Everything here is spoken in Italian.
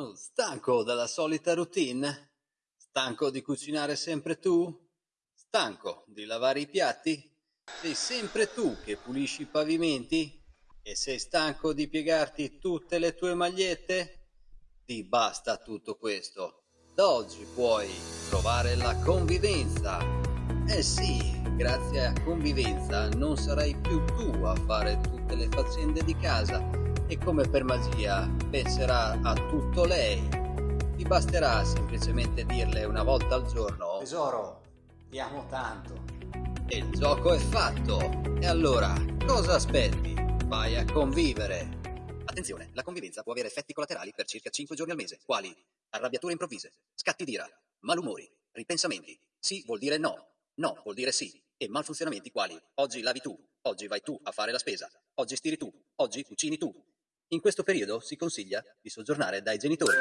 Oh, Stanco dalla solita routine? Stanco di cucinare sempre tu? Stanco di lavare i piatti? Sei sempre tu che pulisci i pavimenti? E sei stanco di piegarti tutte le tue magliette? Ti basta tutto questo. Da oggi puoi provare la convivenza. Eh sì, grazie a convivenza non sarai più tu a fare tutte le faccende di casa e come per magia penserà a tutto lei. Ti basterà semplicemente dirle una volta al giorno Tesoro, ti amo tanto. e il gioco è fatto. E allora, cosa aspetti? Vai a convivere. Attenzione, la convivenza può avere effetti collaterali per circa 5 giorni al mese, quali arrabbiature improvvise, scatti d'ira, malumori, ripensamenti. Sì vuol dire no, no vuol dire sì, e malfunzionamenti quali oggi lavi tu, oggi vai tu a fare la spesa, oggi stiri tu, oggi cucini tu. In questo periodo si consiglia di soggiornare dai genitori.